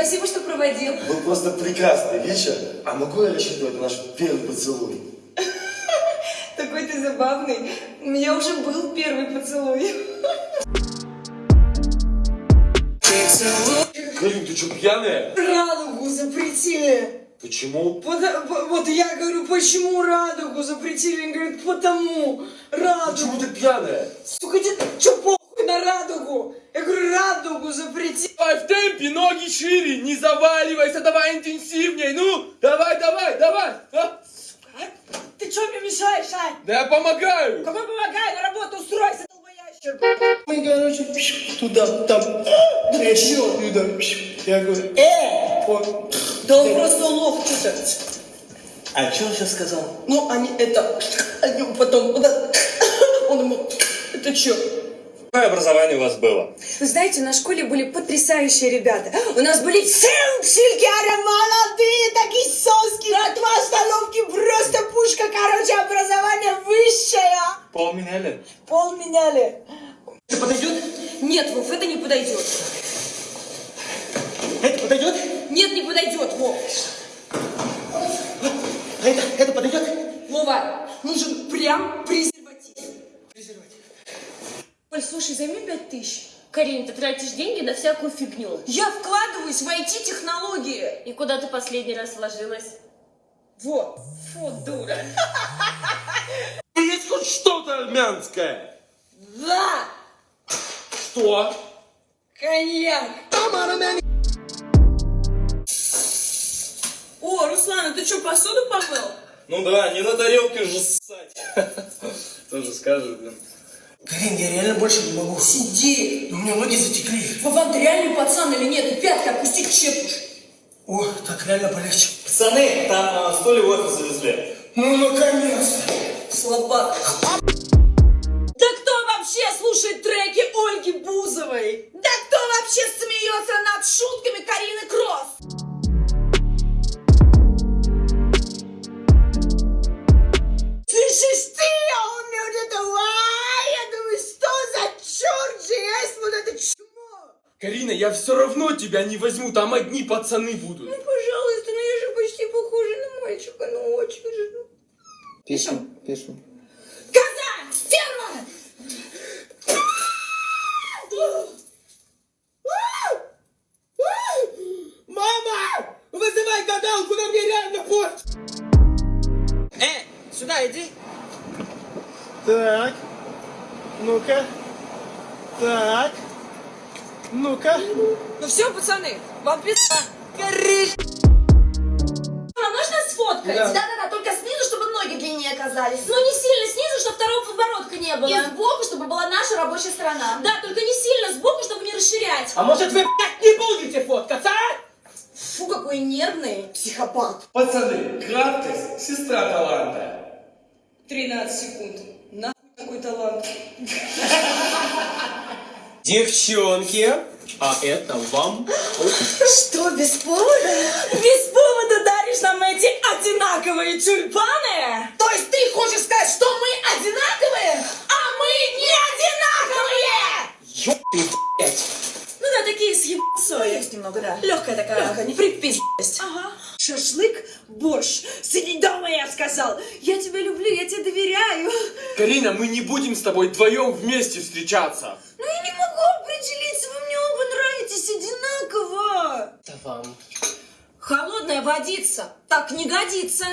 спасибо, что проводил. Был просто прекрасный вечер. А могу я рассчитывать на наш первый поцелуй? Такой ты забавный. У меня уже был первый поцелуй. Карин, ты что, пьяная? Радугу запретили. Почему? Пода- по- Вот я говорю, почему радугу запретили? Он говорит, потому. Радугу. Почему ты пьяная? Сука, тебе что радугу? Я говорю, радугу запретили. Давай в темпе, ноги шире, не заваливайся, давай интенсивней, ну, давай, давай, давай. А? Ты что мне мешаешь, Ань? Да я помогаю. Какой помогай, на работу устройся, долбоящер. Мы, короче, туда, там, трещину, туда. Я говорю, э, он, Да он просто лох что-то. а что он сейчас сказал? Ну, они это, они потом, он ему, это что? Какое образование у вас было? Вы знаете, на школе были потрясающие ребята. У нас были силксилькары, молодые, такие соски. От вас столовки просто пушка. Короче, образование высшее. Пол меняли? Пол меняли. Это подойдет? Нет, Вов, это не подойдет. Это подойдет? Нет, не подойдет, Вов. А это, это подойдет? Вова, нужен прям презерватив. Оль, слушай, займи пять тысяч. Карин, ты тратишь деньги на всякую фигню. Я вкладываюсь в IT-технологии. И куда ты последний раз вложилась? Вот. Фу, дура. Есть хоть что-то армянское? Да, Что? коньяк. О, Руслан, а ты что, посуду помыл? Ну да, не на тарелке же ссать. Тоже скажешь, блин. Карин, я реально больше не могу. Сиди. У меня ноги затекли. Вован, ты реальный пацан или нет? И пятки опустить чепуш. О, так реально полегче. Пацаны, там а, стулья в офис завезли. Ну, наконец-то. Слабак. Да кто вообще слушает треки Ольги Бузовой? Карина, я все равно тебя не возьму, там одни пацаны будут. Ну, пожалуйста, ну я же почти похожа на мальчика, ну очень же. ну. Песню, песню. Казань! Стерва! Мама! Вызывай гадалку, на мне реально порт! Э, сюда иди. Так. Ну-ка. Так. Ну-ка. Ну все, пацаны, вам пизда. Корыш. А можно сфоткать? Да. Да-да-да, только снизу, чтобы ноги длиннее оказались. Ну не сильно снизу, чтобы второго подбородка не было. И сбоку, чтобы была наша рабочая сторона. Да, только не сильно сбоку, чтобы не расширять. А может вы, блядь, не будете фоткаться, а? Фу, какой нервный психопат. Пацаны, краткость, сестра таланта. 13 секунд. Нахуй такой талант. Девчонки, а это вам. Что, без повода? Без повода даришь нам эти одинаковые тюльпаны? То есть ты хочешь сказать, что мы одинаковые, а мы не одинаковые? Ну да, такие съебцои. Есть немного, да. Легкая такая, ага, не припиздость. Ага. Шашлык, борщ. Сиди дома, я сказал. Я тебя люблю, я тебе доверяю. Карина, мы не будем с тобой вдвоем вместе встречаться. Ну я не вам. Холодная водица. Так не годится.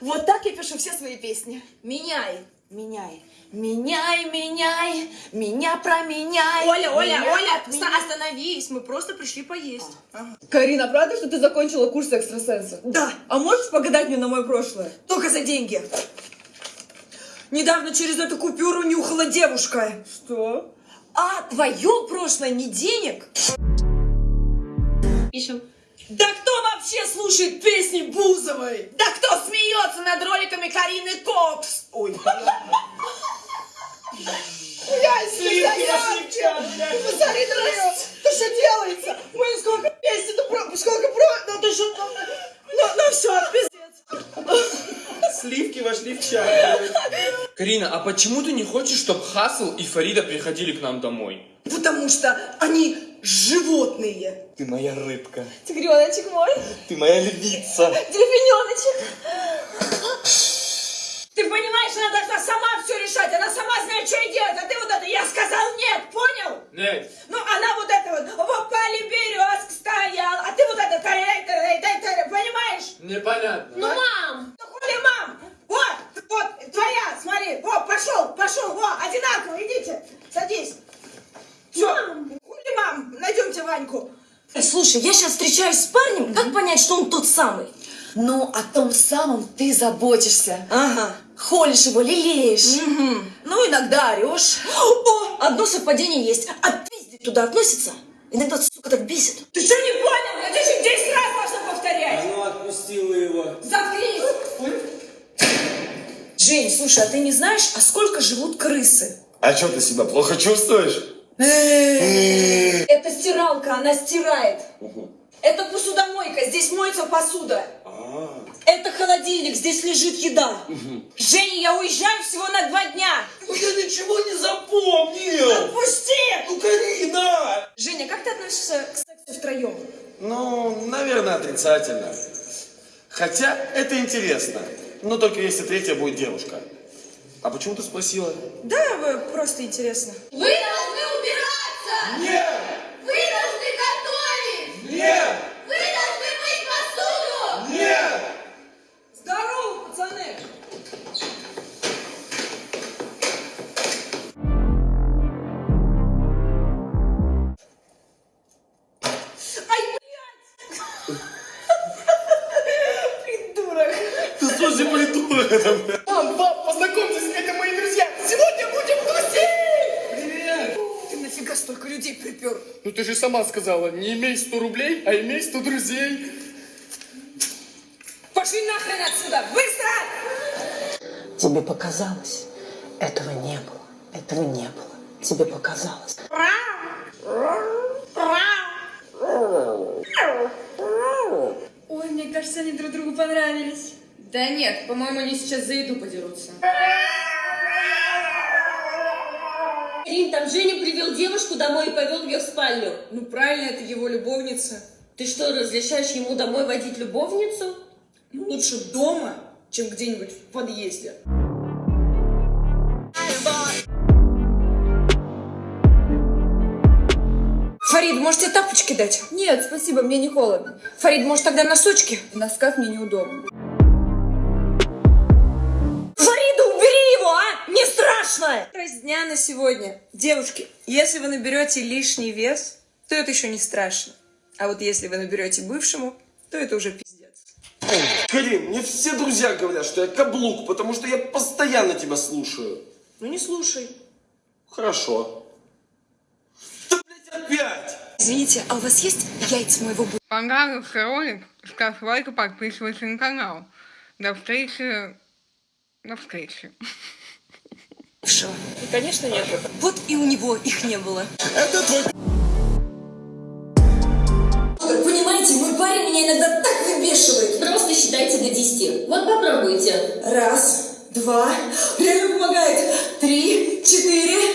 вот так я пишу все свои песни. Меняй, меняй. Меняй, меняй, меня променяй. Оля, Оля, Меня Оля, отменяй. остановись, мы просто пришли поесть. Карина, правда, что ты закончила курс экстрасенса? Да, А можешь погадать мне на мое прошлое? только за деньги. Недавно через эту купюру нюхала девушка. Что? А твое прошлое не денег? Ищем. Да кто вообще слушает песни Бузовой? Да кто смеется над роликами Карины Кокс? Ой, Посмотри, дорогая, ты что делается? Ой, сколько песен, ну, про- сколько про... Ну, ты что, ну, ну, ну, все, пиздец. Сливки вошли в чай. Карина, а почему ты не хочешь, чтобы Хасл и Фарида приходили к нам домой? Потому что они животные. Ты моя рыбка. Тигреночек мой, Ты моя львица. дельфиненочек. Ты понимаешь, она должна сама все решать, она сама знает, что ей делать, а ты вот это, я сказал нет, понял? Нет. Ну, она вот это вот, в опале березк стоял, а ты вот это, тарей, тарей, тарей, понимаешь? Непонятно. Ну, мам! Ну, хули, мам? Вот, вот, твоя, смотри, вот, пошел, пошел, вот, одинаково, идите, садись. Все, хули, найдемте Ваньку. Слушай, я сейчас встречаюсь с парнем, как понять, что он тот самый? Ну, о том самом ты заботишься. Ага. Холишь его, лелеешь. Ну, иногда орешь. О, одно совпадение есть. А пиздить туда относится? Иногда, сука, так бесит. Ты что не понял? Я тебе еще 10 раз должна повторять. Ну, отпустила его. Заткнись. Жень, слушай, а ты не знаешь, а сколько живут крысы? А что ты себя плохо чувствуешь? Это стиралка, она стирает. Это посудомойка, здесь моется посуда. Это холодильник, здесь лежит еда. Женя, я уезжаю всего на два дня. Я ничего не запомнил. Отпусти! Ну, Карина! Женя, как ты относишься к сексу втроем? Ну, наверное, отрицательно. Хотя это интересно. Но только если третья будет девушка. А почему ты спросила? Да, просто интересно. Вы Придурок! Ты слушай, придурок? Это, блядь. Мам, пап, припер? Ну ты же сама сказала, не имей 100 рублей, а имей 100 друзей. Пошли нахрен отсюда! Быстро! Тебе показалось? Этого не было. Этого не было. Тебе показалось. Ой, мне кажется, они друг другу понравились. Да нет, по-моему, они сейчас за еду подерутся. Рим, там Женя привел девушку домой и повел ее в спальню. Ну правильно, это его любовница. Ты что, разрешаешь ему домой водить любовницу? Лучше дома, чем где-нибудь в подъезде. Фарид, может тебе тапочки дать? Нет, спасибо, мне не холодно. Фарид, может тогда носочки? В носках мне неудобно. Не страшно! Праздник дня на сегодня. Девушки, если вы наберете лишний вес, то это еще не страшно. А вот если вы наберете бывшему, то это уже пиздец. Карин, мне все друзья говорят, что я каблук, потому что я постоянно тебя слушаю. Ну не слушай. Хорошо. Да, блядь, опять! Извините, а у вас есть яйца моего Понравился ролик, ставь лайк и подписывайся на канал. До встречи. До встречи. Бывшего? конечно нет. Вот и у него их не было. Это твой Понимаете, мой парень меня иногда так выбешивает. Просто считайте до 10. Вот попробуйте. Раз, два, реально помогает. Три, четыре,